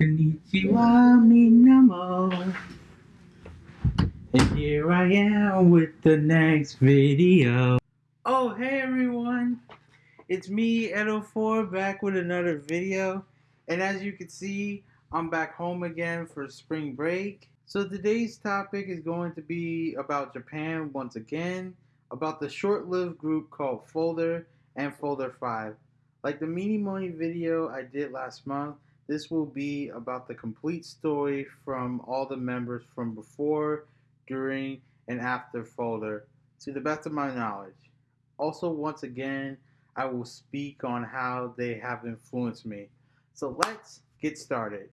Konnichiwa Minamo. And here I am with the next video. Oh, hey everyone. It's me, Edo4, back with another video. And as you can see, I'm back home again for spring break. So today's topic is going to be about Japan once again, about the short-lived group called Folder and Folder 5. Like the Minimoni video I did last month, this will be about the complete story from all the members from before, during, and after Folder, to the best of my knowledge. Also, once again, I will speak on how they have influenced me. So let's get started.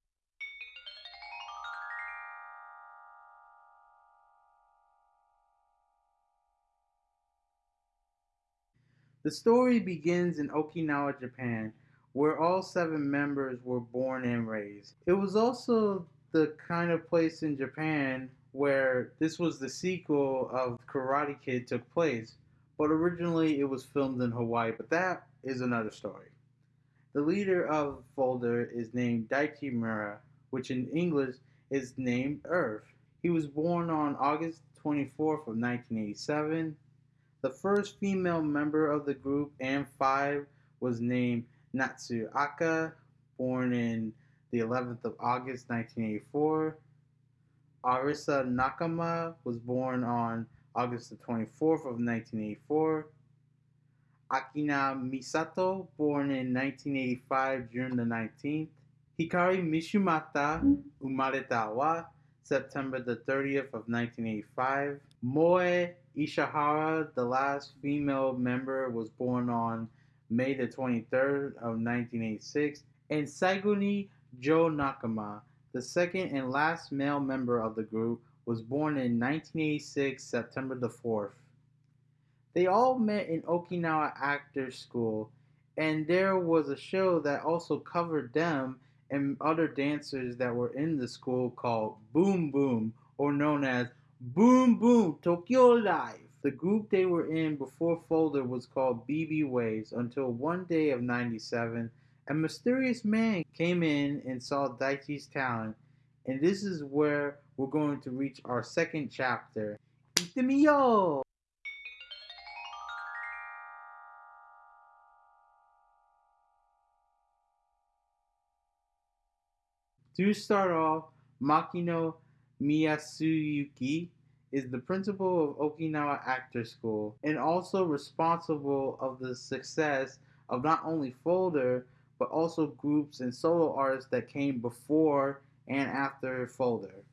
The story begins in Okinawa, Japan, where all seven members were born and raised. It was also the kind of place in Japan where this was the sequel of Karate Kid took place, but originally it was filmed in Hawaii, but that is another story. The leader of Folder is named Daichi Miura, which in English is named Earth. He was born on August 24th of 1987. The first female member of the group and five was named Natsu Aka, born in the 11th of August 1984. Arisa Nakama was born on August the 24th of 1984. Akina Misato, born in 1985, June the 19th. Hikari Mitsushima, umareta wa September the 30th of 1985. Moe Ishihara, the last female member, was born on May the 23rd of 1986, and Saiguni Joe Nakama, the second and last male member of the group, was born in 1986, September the 4th. They all met in Okinawa Actors School, and there was a show that also covered them and other dancers that were in the school called Boom Boom, or known as Boom Boom Tokyo Live. The group they were in before Folder was called BB Waves until one day of 97, a mysterious man came in and saw Daichi's talent, and this is where we're going to reach our second chapter. Itemiyo! To start off, Makino Miyasuyuki is the principal of Okinawa Actor School and also responsible of the success of not only Folder but also groups and solo artists that came before and after Folder.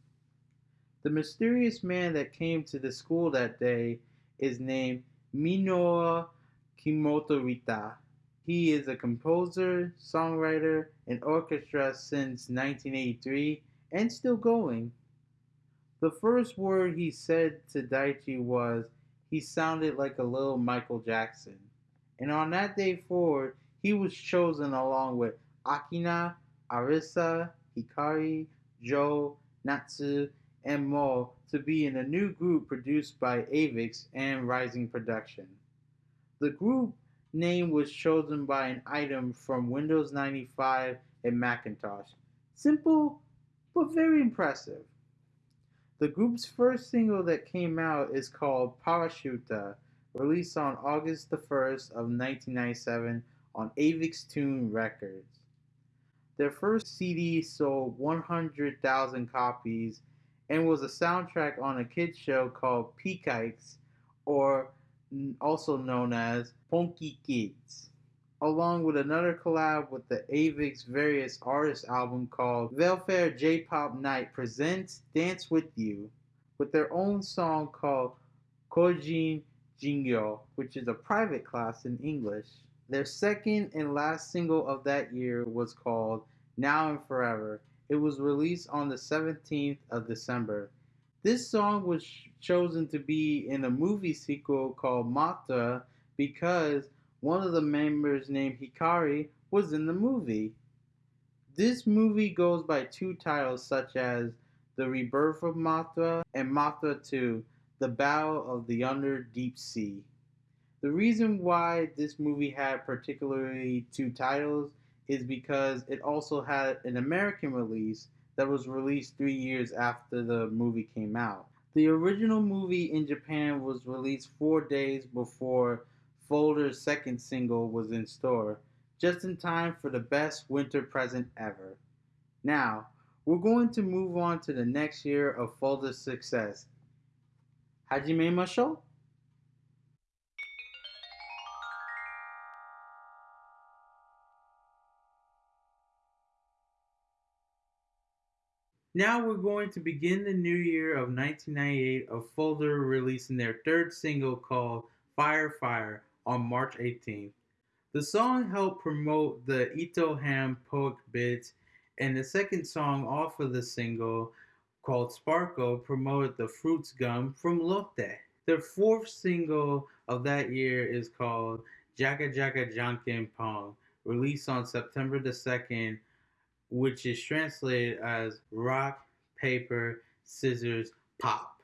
The mysterious man that came to the school that day is named Minoa Kimotorita. He is a composer, songwriter, and orchestra since 1983 and still going. The first word he said to Daichi was he sounded like a little Michael Jackson. And on that day forward, he was chosen along with Akina, Arisa, Hikari, Joe, Natsu, and Mo to be in a new group produced by Avex and Rising Production. The group name was chosen by an item from Windows 95 and Macintosh. Simple, but very impressive. The group's first single that came out is called Parashuta, released on August the 1st of 1997 on Avex Tune Records. Their first CD sold 100,000 copies and was a soundtrack on a kids show called Peakikes, or also known as Funky Kids along with another collab with the Avex Various Artists album called Welfare J-Pop Night presents Dance With You with their own song called Kojin Jugyo, which is a private class in English. Their second and last single of that year was called Now and Forever. It was released on the 17th of December. This song was chosen to be in a movie sequel called Mothra because one of the members named Hikari was in the movie. This movie goes by two titles such as The Rebirth of Mothra and Mothra 2 The Battle of the Under Deep Sea. The reason why this movie had particularly two titles is because it also had an American release that was released three years after the movie came out. The original movie in Japan was released four days before Folder's second single was in store, just in time for the best winter present ever. Now, we're going to move on to the next year of Folder's success. Hajime Masho? Now we're going to begin the new year of 1998 of Folder releasing their third single called Fire Fire on March 18th. The song helped promote the Ito Ham Poke Bits, and the second song off of the single called Sparkle promoted the Fruits Gum from Lotte. Their fourth single of that year is called Jaka Jaka Janken Pong, released on September the 2nd which is translated as rock, paper, scissors, pop.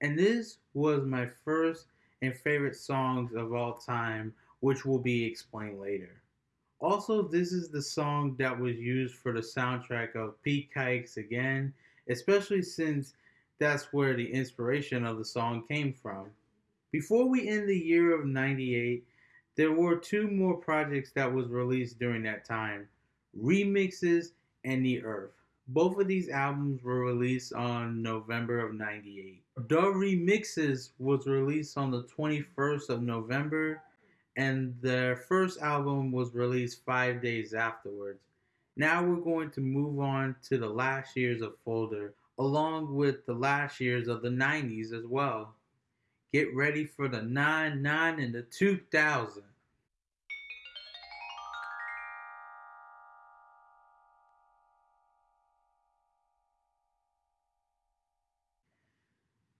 And this was my first and favorite songs of all time, which will be explained later. Also, this is the song that was used for the soundtrack of Pete Kikes again, especially since that's where the inspiration of the song came from. Before we end the year of 98, there were two more projects that was released during that time remixes, and The Earth. Both of these albums were released on November of 98. The Remixes was released on the 21st of November, and their first album was released five days afterwards. Now we're going to move on to the last years of Folder, along with the last years of the 90s as well. Get ready for the 9 9 and the 2000.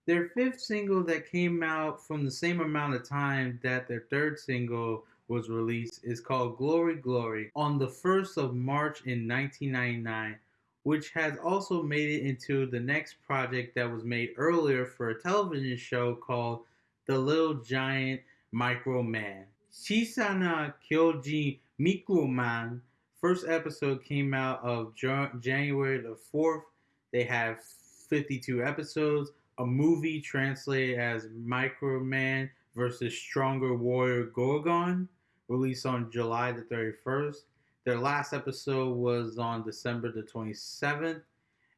Their fifth single that came out from the same amount of time that their third single was released is called Glory Glory on the 1st of March in 1999, which has also made it into the next project that was made earlier for a television show called The Little Giant Micro Man. Chiisana Kyojin Micro Man first episode came out of January the 4th. They have 52 episodes a movie translated as Microman versus Stronger Warrior Gorgon, released on July the 31st. Their last episode was on December the 27th.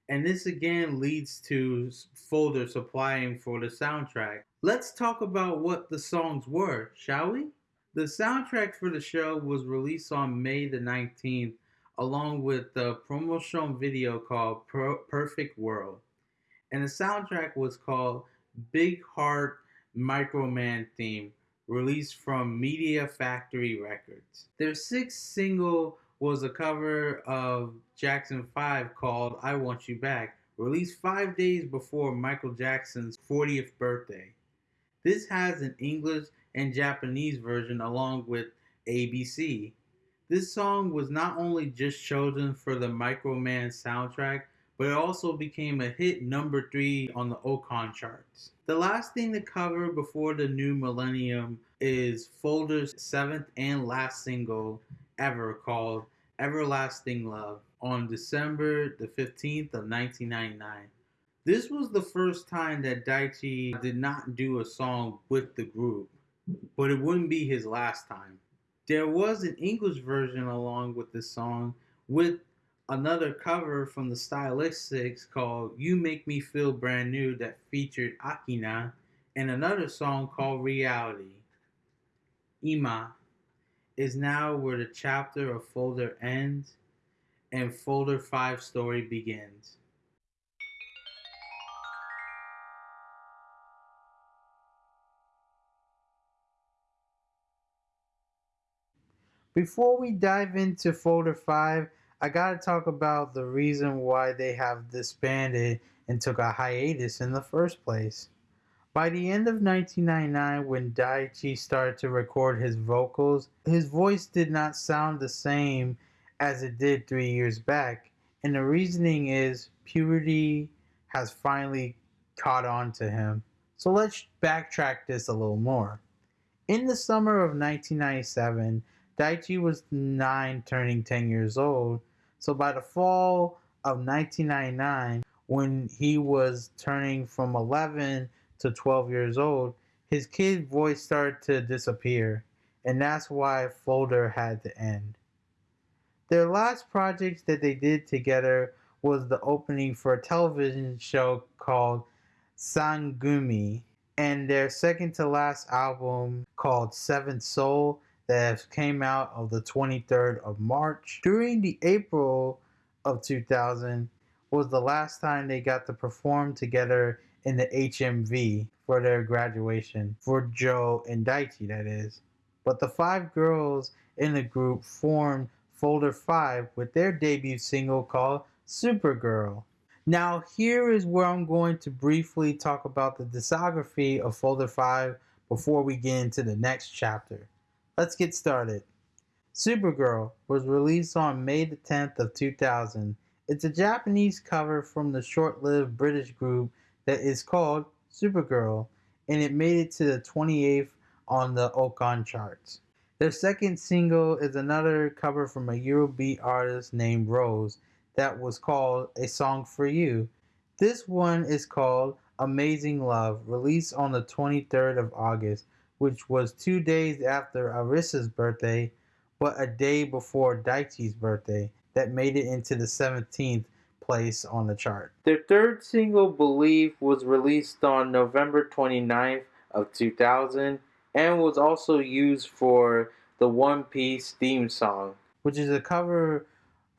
And this again leads to Folder supplying for the soundtrack. Let's talk about what the songs were, shall we? The soundtrack for the show was released on May the 19th, along with the promotional video called Perfect World and the soundtrack was called Big Heart Microman Theme, released from Media Factory Records. Their sixth single was a cover of Jackson 5 called I Want You Back, released five days before Michael Jackson's 40th birthday. This has an English and Japanese version along with ABC. This song was not only just chosen for the Microman soundtrack, but it also became a hit number three on the Oricon charts. The last thing to cover before the new millennium is Folder's seventh and last single ever called Everlasting Love on December the 15th of 1999. This was the first time that Daichi did not do a song with the group, but it wouldn't be his last time. There was an English version along with this song with another cover from the Stylistics called You Make Me Feel Brand New that featured Akina, and another song called Reality. Ima is now where the chapter of Folder ends and Folder 5 story begins. Before we dive into Folder 5, I gotta talk about the reason why they have disbanded and took a hiatus in the first place. By the end of 1999, when Daichi started to record his vocals, his voice did not sound the same as it did three years back. And the reasoning is puberty has finally caught on to him. So let's backtrack this a little more. In the summer of 1997, Daichi was 9 turning 10 years old. So by the fall of 1999, when he was turning from 11 to 12 years old, his kid voice started to disappear, and that's why Folder had to end. Their last project that they did together was the opening for a television show called Sangumi, and their second to last album called Seventh Soul that came out of the 23rd of March. During the April of 2000 was the last time they got to perform together in the HMV for their graduation for Joe and Daichi that is. But the five girls in the group formed Folder 5 with their debut single called Supergirl. Now, here is where I'm going to briefly talk about the discography of Folder 5 before we get into the next chapter. Let's get started. Supergirl was released on May the 10th of 2000. It's a Japanese cover from the short-lived British group that is called Supergirl, and it made it to the 28th on the Oricon charts. Their second single is another cover from a Eurobeat artist named Rose, that was called A Song for You. This one is called Amazing Love, released on the 23rd of August, which was two days after Arisa's birthday, but a day before Daichi's birthday, that made it into the 17th place on the chart. Their third single, Believe, was released on November 29th of 2000 and was also used for the One Piece theme song, which is a cover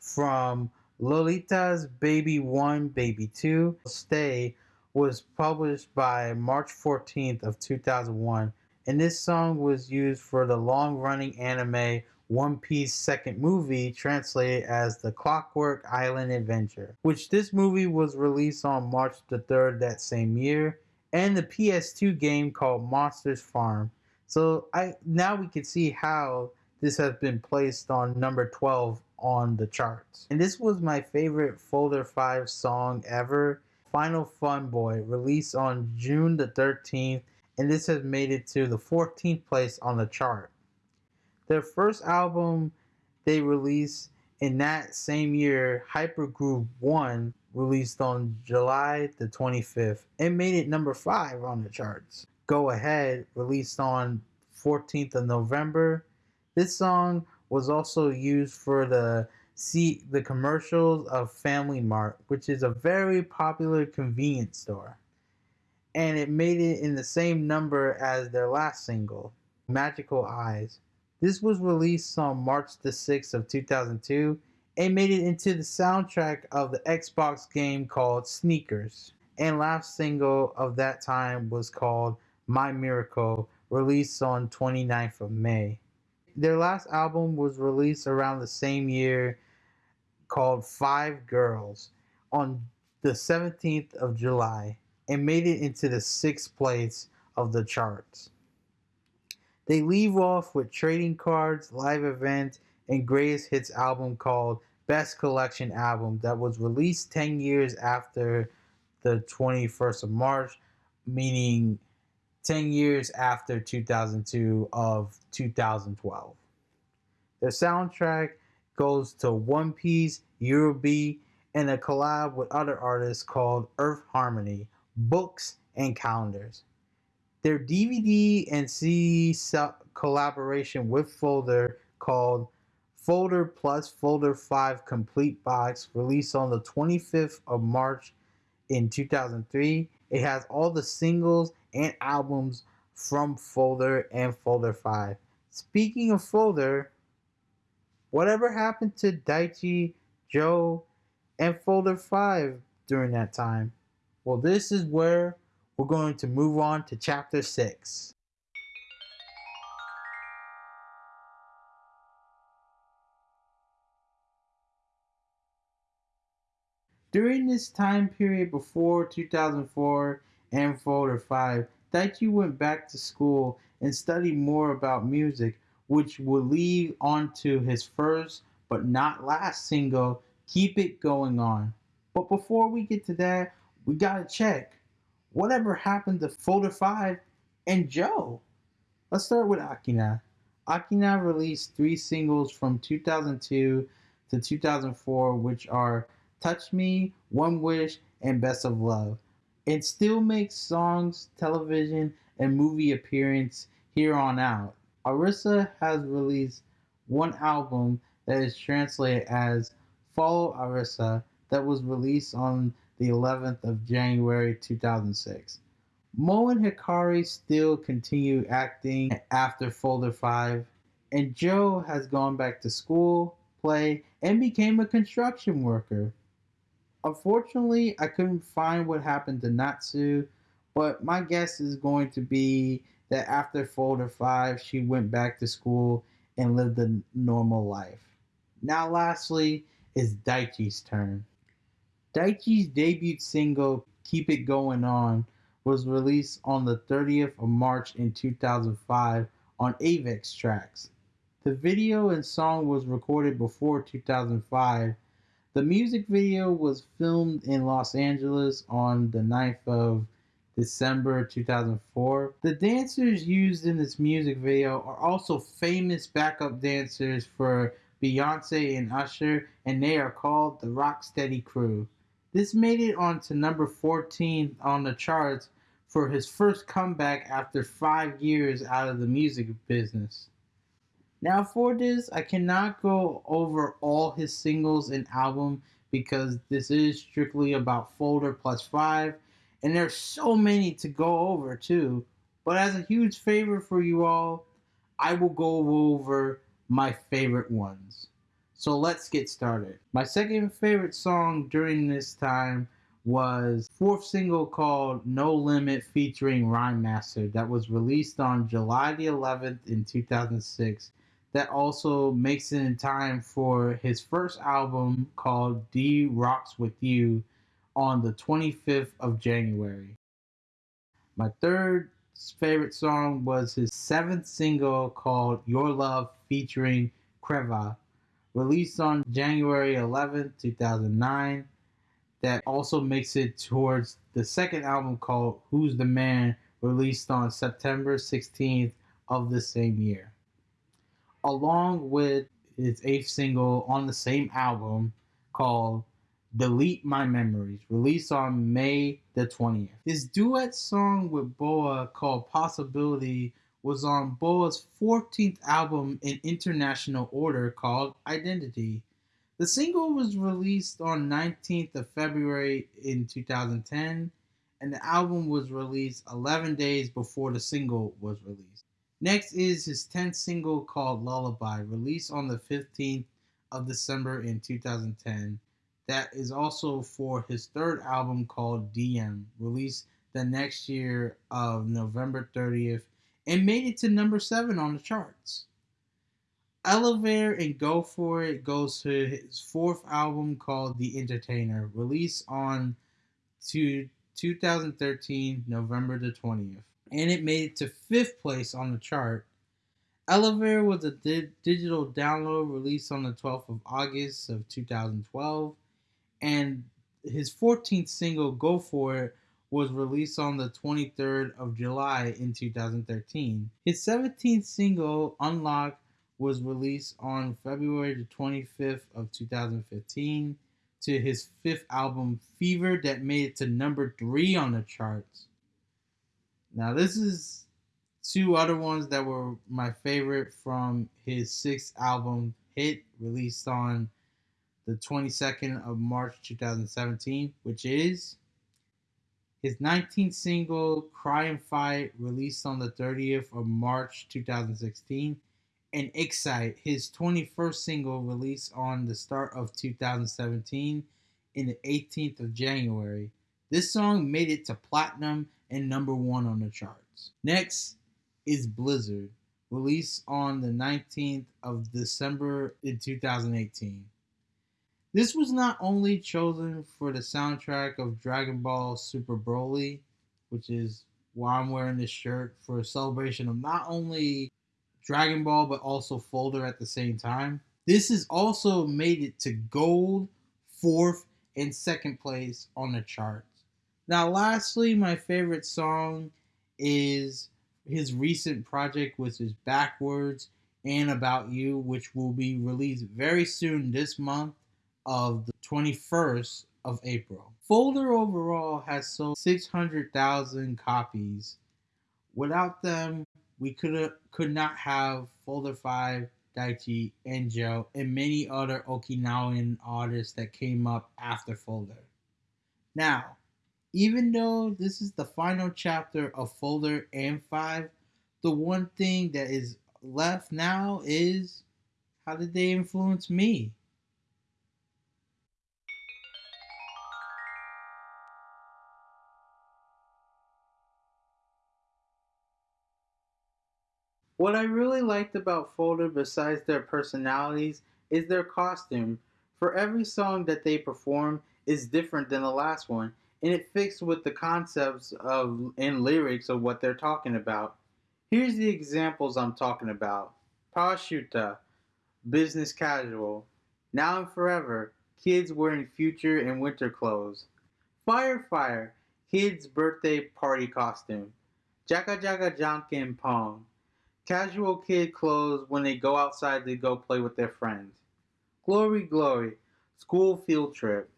from Lolita's Baby 1, Baby 2, Stay was published by March 14th of 2001 and this song was used for the long-running anime One Piece second movie translated as The Clockwork Island Adventure, which this movie was released on March the 3rd that same year, and the PS2 game called Monsters Farm. So I now we can see how this has been placed on number 12 on the charts. And this was my favorite Folder 5 song ever, Final Fun Boy, released on June the 13th, and this has made it to the 14th place on the chart. Their first album they released in that same year, Hypergroove 1, released on July the 25th, and made it number 5 on the charts. Go Ahead, released on 14th of November. This song was also used for the see the commercials of Family Mart, which is a very popular convenience store. And it made it in the same number as their last single, Magical Eyes. This was released on March the 6th of 2002 and made it into the soundtrack of the Xbox game called Sneakers. And last single of that time was called My Miracle, released on 29th of May their last album was released around the same year called Five Girls on the 17th of July and made it into the sixth place of the charts. They leave off with trading cards, live event, and greatest hits album called Best Collection Album that was released 10 years after the 21st of March, meaning 10 years after 2002 of 2012. Their soundtrack goes to One Piece, Eurobeat, and a collab with other artists called Earth Harmony, books, and calendars. Their DVD and CD collaboration with Folder called Folder Plus Folder 5 Complete Box released on the 25th of March in 2003. It has all the singles and albums from Folder and Folder 5. Speaking of Folder, whatever happened to Daichi, Joe, and Folder 5 during that time? Well, this is where we're going to move on to Chapter 6. During this time period before 2004 and Folder 5, Daichi went back to school and studied more about music, which would lead on to his first but not last single, Keep It Going On. But before we get to that, we gotta check whatever happened to Folder 5 and Joe. Let's start with Akina. Akina released three singles from 2002 to 2004, which are Touch Me, One Wish, and Best of Love, and still makes songs, television, and movie appearance here on out. Arisa has released one album that is translated as Follow Arisa that was released on the 11th of January 2006. Mo and Hikari still continue acting after Folder 5, and Joe has gone back to school, play, and became a construction worker. Unfortunately, I couldn't find what happened to Natsu, but my guess is going to be that after Folder 5, she went back to school and lived a normal life. Now, lastly, is Daichi's turn. Daichi's debut single, Keep It Going On, was released on the 30th of March in 2005 on Avex Trax. The video and song was recorded before 2005. The music video was filmed in Los Angeles on the 9th of December 2004. The dancers used in this music video are also famous backup dancers for Beyonce and Usher, and they are called the Rocksteady Crew. This made it onto number 14 on the charts for his first comeback after five years out of the music business. Now, for this, I cannot go over all his singles and album because this is strictly about Folder Plus 5, and there's so many to go over too. But as a huge favor for you all, I will go over my favorite ones. So let's get started. My second favorite song during this time was fourth single called No Limit featuring Rhymester that was released on July the 11th in 2006 that also makes it in time for his first album called D Rocks With You on the 25th of January. My third favorite song was his seventh single called Your Love featuring KREVA released on January 11, 2009, that also makes it towards the second album called Who's the Man, released on September 16th of the same year. Along with his eighth single on the same album called Delete My Memories, released on May the 20th. His duet song with BoA called Possibility was on BoA's 14th album in international order called Identity. The single was released on 19th of February in 2010 and the album was released 11 days before the single was released. Next is his 10th single called Lullaby, released on the 15th of December in 2010. That is also for his third album called DM, released the next year of November 30th and made it to number seven on the charts. Elevate and Go For It goes to his fourth album called The Entertainer, released on to 2013, November the 20th. And it made it to fifth place on the chart. Elevator was a di- digital download released on the 12th of August of 2012. And his 14th single, Go For It, was released on the 23rd of July in 2013. His 17th single, Unlock, was released on February the 25th of 2015 to his fifth album, Fever, that made it to number three on the charts. Now, this is two other ones that were my favorite from his sixth album, Hit, released on the 22nd of March 2017, which is his 19th single, Cry and Fight, released on the 30th of March 2016, and Excite, his 21st single, released on the start of 2017 in the 18th of January. This song made it to platinum and number one on the charts. Next is Blizzard, released on the 19th of December in 2018. This was not only chosen for the soundtrack of Dragon Ball Super Broly, which is why I'm wearing this shirt for a celebration of not only Dragon Ball but also Folder at the same time. This has also made it to gold, fourth, and second place on the charts. Now, lastly, my favorite song is his recent project, which is Backwards, and About You, which will be released very soon this month of the 21st of April. Folder overall has sold 600,000 copies. Without them, we could could not have Folder 5, Daichi, Enjo, and many other Okinawan artists that came up after Folder. Now, even though this is the final chapter of Folder and 5, the one thing that is left now is how did they influence me? What I really liked about Folder, besides their personalities, is their costume. For every song that they perform is different than the last one, and it fits with the concepts of and lyrics of what they're talking about. Here's the examples I'm talking about. Parashuta, business casual. Now and forever, kids wearing future and winter clothes. Fire Fire, kids birthday party costume. Jaka Jaka Janken Pong, Casual kid clothes when they go outside to go play with their friends. Glory, glory, school field trip.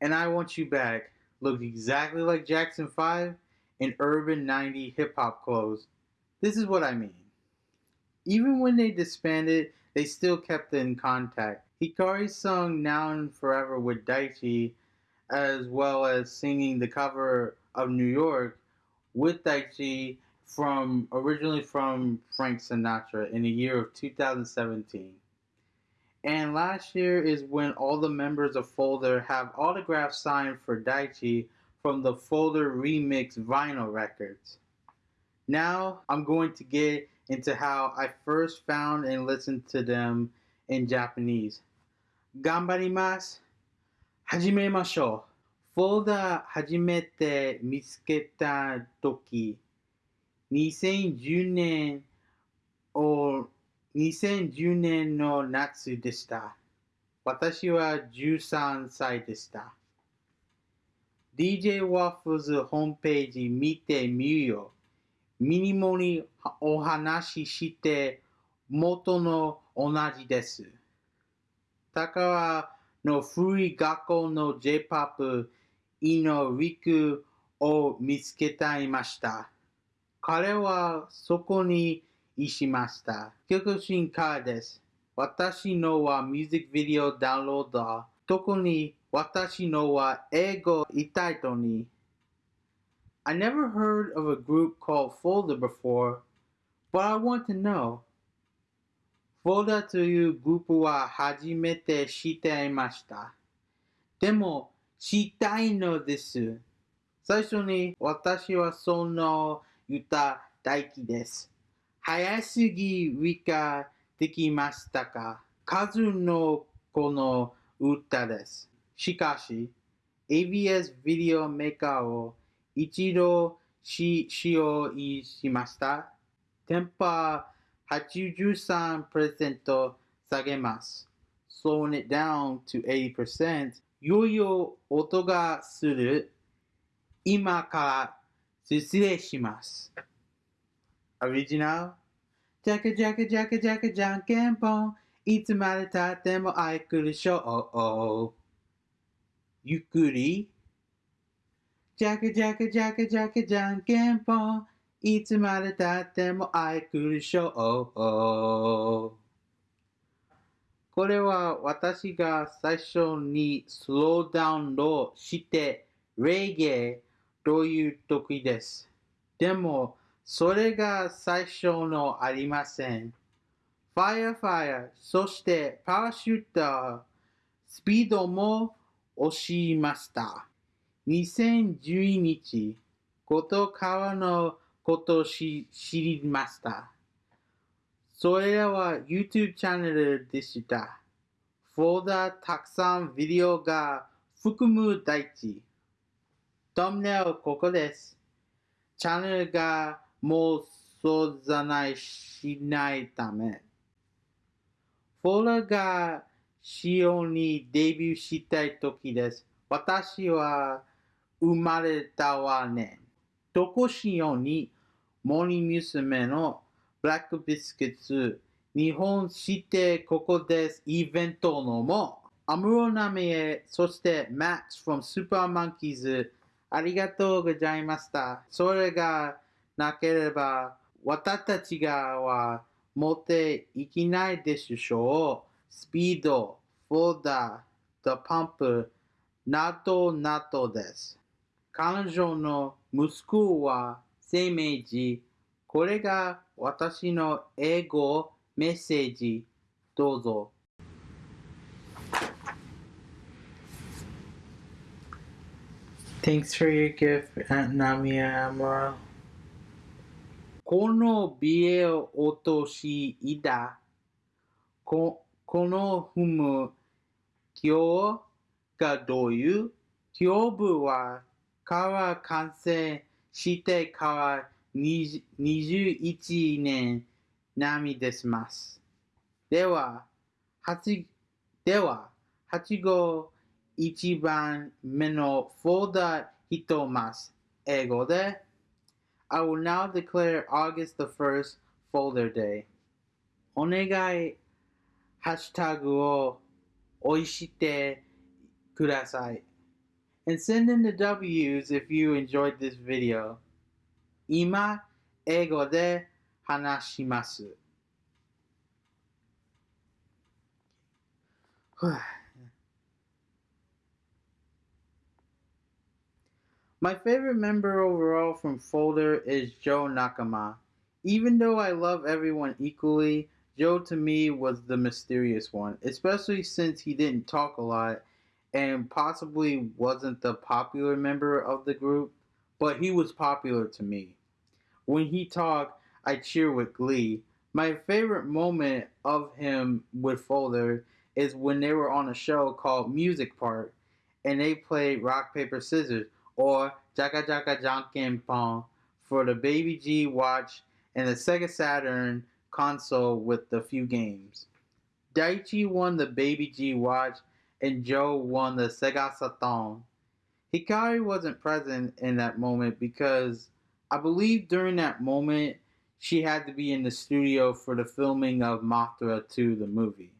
And I Want You Back looked exactly like Jackson 5 in urban 90 hip hop clothes. This is what I mean. Even when they disbanded, they still kept in contact. Hikari sung Now and Forever with Daichi, as well as singing the cover of New York with Daichi from originally from Frank Sinatra in the year of 2017. And last year is when all the members of Folder have autographs signed for Daichi from the Folder Remix vinyl records. Now I'm going to get into how I first found and listened to them in Japanese. Ganbarimasu. Hajime masho. Folder hajimete mitsuketa toki. 2010年を2010年の夏でした。私は13歳でした。DJ ワッフルズホームページ見てみるよ。ミニモにお話しして元の同じです。高川の古い学校の J-POP イノリクを見つけていました。彼はそこにいしました。曲進化です。私のはミュージックビデオダウンロード。特に私のは英語タイトに。I never heard of a group called Folder before, but I want to know. Folder というグループは初めて知っていました。でも、知りたいのです。最初に私はその歌大輝です。早すぎ理解できましたか？数の子の歌です。しかし、ABS ビデオメーカーを一度し使用しました。テンパー83%下げます。Slowing it down to 80%よいよ音がする。今から失礼します。オリジナルジャカジャカジャカジャカじゃんけんぽんいつまでたっても愛くるしょう。ゆっくり？ジャカジャカジャカジャカじゃんけんぽんいつまでたっても愛くるしょう。これは私が最初にスローダウンローしてレゲエという時です。でも、それが最初のありません。ファイアファイア、そしてパラシューター、スピードも押しました。2012日、ことからのことを知りました。それらは YouTube チャンネルでした。フォーダーたくさんビデオが含む大地。トムネルここです。チャンネルがもうそうじゃないしないため。フォーラが仕様にデビューしたい時です。私は生まれたわね。とこしように森娘のブラックビスケツ、日本してここですイベントのも、アムロナメへ、そしてマッチ from スーパーマンキーズ、ありがとうございました。それがなければ、私たちがは持っていけないでしょう。スピード、フォーダー、The パンプ、ナトナトです。彼女の息子は生命時、これが私の英語メッセージ、どうぞ。Thanks for your gift, Aunt Namia Amuro. Kono bieo otoshi ida. Kono fumu kyo ga doyu. Kyobu wa kawa kansei shite kawa 21年並みします。では、8では、8号 I will now declare August the 1st Folder Day. Onegai hashtag send in the W's if you enjoyed this video. My favorite member overall from Folder is Joe Nakama. Even though I love everyone equally, Joe to me was the mysterious one, especially since he didn't talk a lot and possibly wasn't the popular member of the group, but he was popular to me. When he talked, I cheer with glee. My favorite moment of him with Folder is when they were on a show called Music Park and they played rock, paper, scissors or Jaka Jaka Janken Pong for the Baby G Watch and the Sega Saturn console with the few games. Daichi won the Baby G Watch and Joe won the Sega Saturn. Hikari wasn't present in that moment because I believe during that moment she had to be in the studio for the filming of Mothra 2 the movie.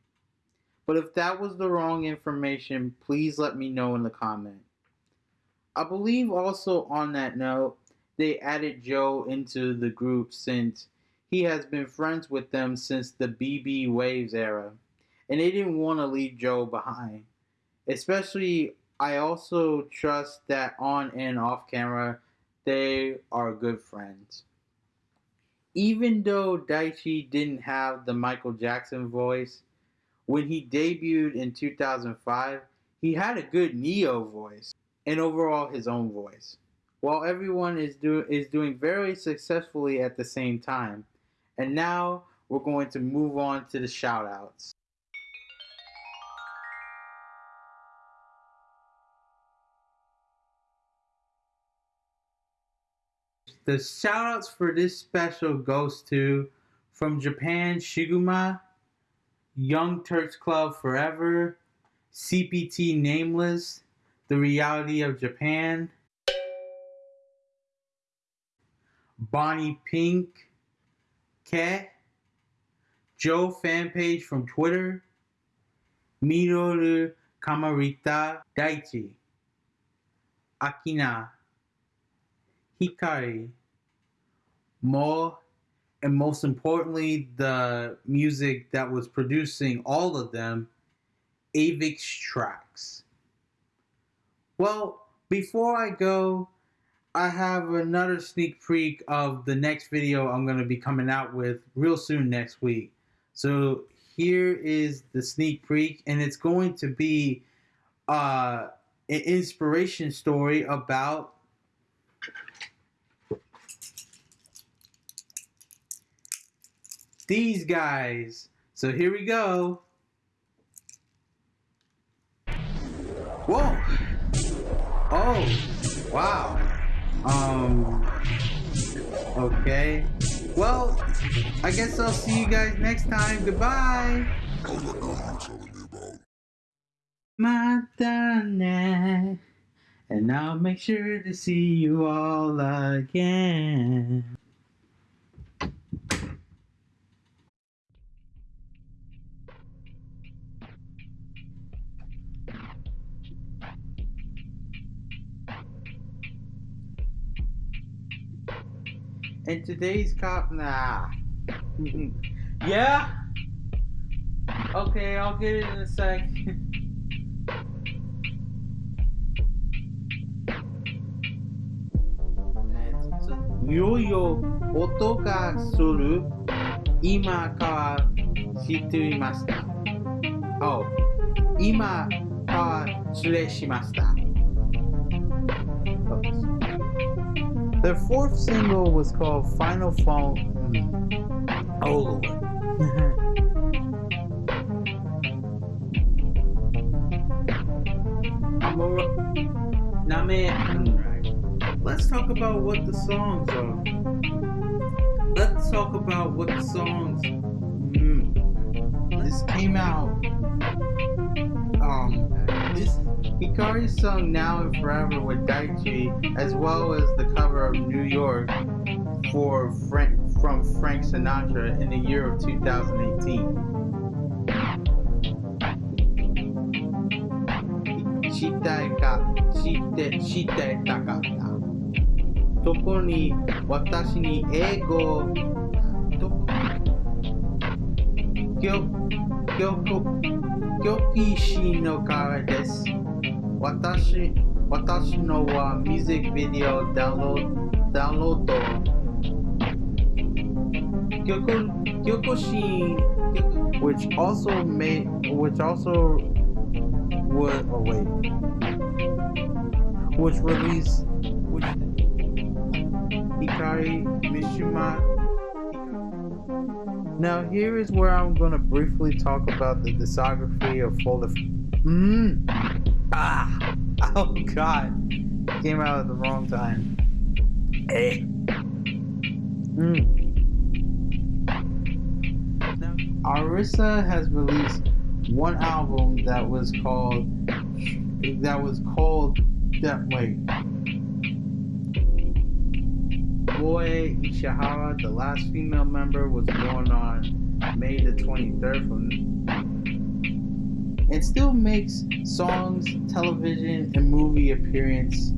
But if that was the wrong information, please let me know in the comment. I believe also on that note, they added Joe into the group since he has been friends with them since the BB Waves era, and they didn't want to leave Joe behind. Especially, I also trust that on and off camera, they are good friends. Even though Daichi didn't have the Michael Jackson voice, when he debuted in 2005, he had a good Neo voice and overall his own voice. While everyone is do is doing very successfully at the same time. And now we're going to move on to the shout outs. The shout outs for this special goes to from Japan Shiguma, Young Turks Club Forever, CPT Nameless, The Reality of Japan, Bonnie Pink, Ke, Joe fan page from Twitter, Miroru Kamarita Daichi, Akina, Hikari, Mo, and most importantly, the music that was producing all of them, Avex Trax. Well, before I go, I have another sneak peek of the next video I'm going to be coming out with real soon next week. So here is the sneak peek, and it's going to be uh, an inspiration story about these guys. So here we go. Whoa. Oh, wow. Um, okay. Well, I guess I'll see you guys next time. Goodbye. Madonna. And I'll make sure to see you all again. And today's cop, nah. yeah? Okay, I'll get it in a sec. いよいよ音がする今からしていました。Oh, 今から失礼しました。 Their fourth single was called Final Fall. Oh Lord. Let's talk about what the songs are. Let's talk about what the songs. Mm. This came out. Hikari sung Now and Forever with Daichi, as well as the cover of New York for Frank, from Frank Sinatra in the year of 2018. したいかしてしてたかった特に私に英語と教教教師師のからです 私私のはミュージックビデオダウンロードダウンロード曲曲し which also made which also would oh wait which released which Hikari Mitsushima now here is where I'm gonna briefly talk about the discography of all the. Hmm. Ah! Oh god. Came out at the wrong time. Hey. Mm. Now, Arisa has released one album that was called that was called that wait. Boy Ishihara, the last female member, was born on May the 23rd from and still makes songs, television, and movie appearance.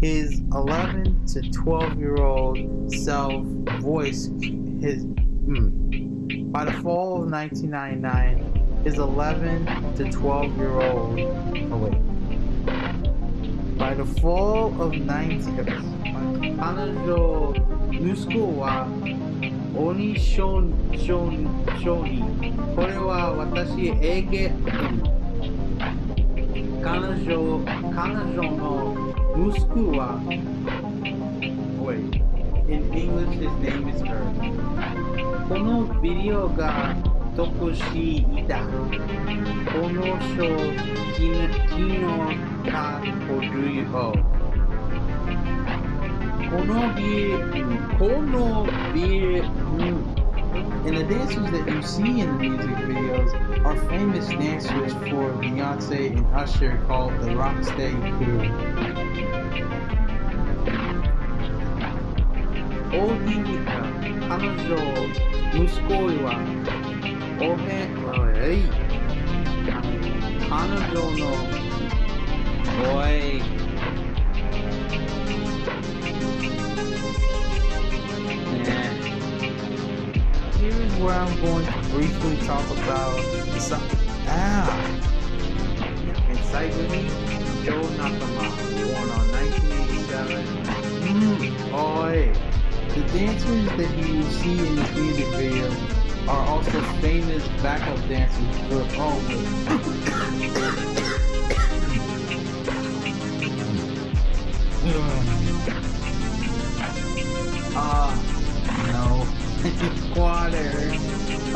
His 11 to 12 year old self voiced his. Mm, by the fall of 1999, his 11 to 12 year old. Oh, wait. By the fall of 19. 彼女息子は鬼少少少人 これは私英語彼女彼女の息子は Wait in English his name is her このビデオが特しいたこの人昨日かほどよこのビこのビ and the dancers that you see in the music videos are famous dancers for Beyonce and Usher called the Rocksteady Crew. No, Oi. Where I'm going to briefly talk about some. Ah! Encyclopedia Joe Nakama, born on 1987. Mm, oi! The dancers that you will see in this music video are also famous backup dancers for oh water.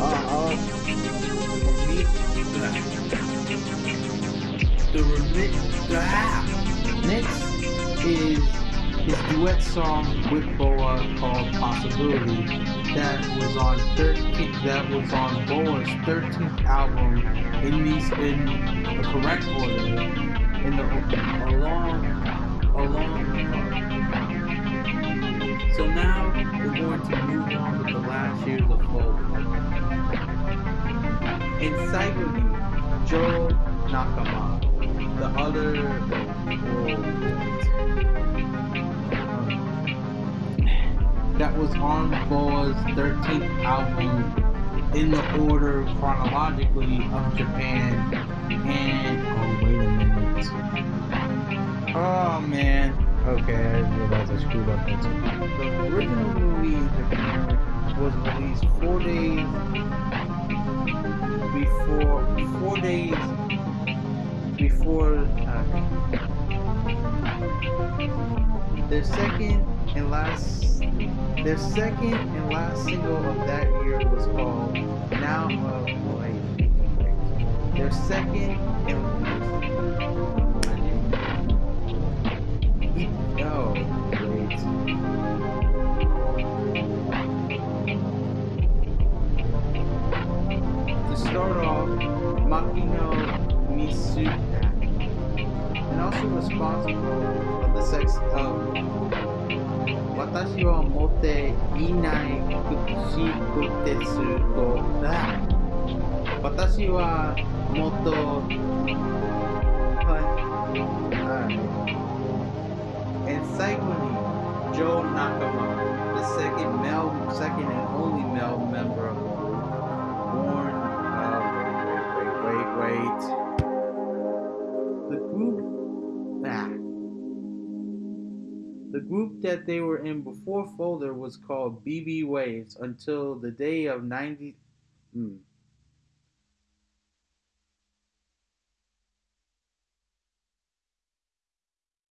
Uh-oh. The remix. Ah. Next is his duet song with BoA called Possibility that was on 13 that was on BoA's 13th album in these in the correct order in the along along so now we're going to move on with the last years of folk. In Joe Nakama, the other. that was on BoA's 13th album in the order chronologically of Japan and oh wait a minute. Oh man. Okay, I realized I screwed up that The original movie was released four days before four days before uh, their second and last their second and last single of that year was called Now wait, wait. Their second and to start off, Makino and also responsible for the sex of Watashi wa motte inai kushi kotetsu to da. Watashi wa motto secondly, Joe Nakamura, the second male, second and only male member born. Uh, wait, wait, wait. The group that the group that they were in before Folder was called BB Waves until the day of ninety. Hmm,